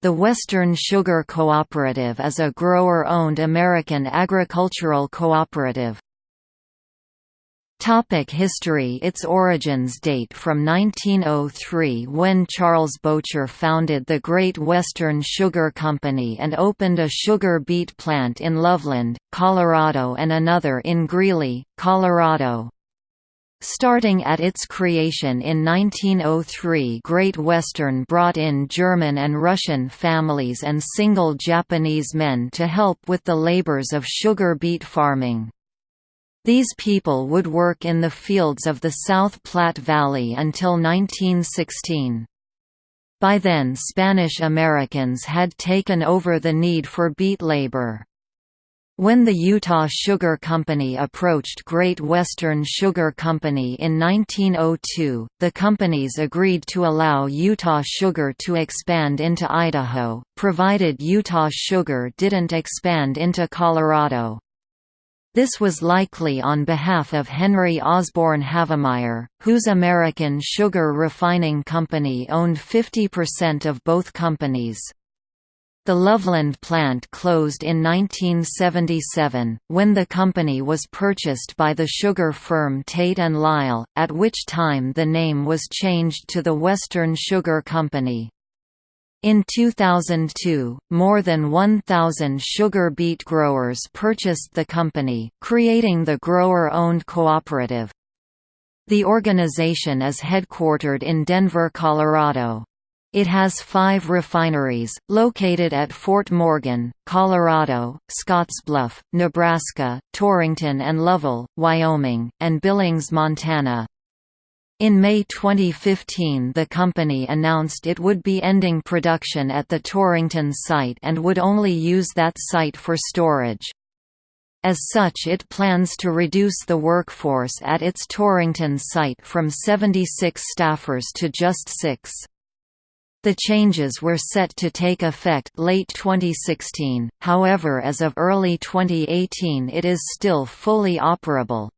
The Western Sugar Cooperative is a grower-owned American agricultural cooperative. Topic history Its origins date from 1903 when Charles Boettcher founded the Great Western Sugar Company and opened a sugar beet plant in Loveland, Colorado and another in Greeley, Colorado. Starting at its creation in 1903 Great Western brought in German and Russian families and single Japanese men to help with the labors of sugar beet farming. These people would work in the fields of the South Platte Valley until 1916. By then Spanish Americans had taken over the need for beet labor. When the Utah Sugar Company approached Great Western Sugar Company in 1902, the companies agreed to allow Utah Sugar to expand into Idaho, provided Utah Sugar didn't expand into Colorado. This was likely on behalf of Henry Osborne Havemeyer, whose American Sugar Refining Company owned 50% of both companies. The Loveland plant closed in 1977, when the company was purchased by the sugar firm Tate & Lyle, at which time the name was changed to the Western Sugar Company. In 2002, more than 1,000 sugar beet growers purchased the company, creating the grower-owned cooperative. The organization is headquartered in Denver, Colorado. It has five refineries, located at Fort Morgan, Colorado, Scottsbluff, Nebraska, Torrington and Lovell, Wyoming, and Billings, Montana. In May 2015 the company announced it would be ending production at the Torrington site and would only use that site for storage. As such it plans to reduce the workforce at its Torrington site from 76 staffers to just six. The changes were set to take effect late 2016, however as of early 2018 it is still fully operable.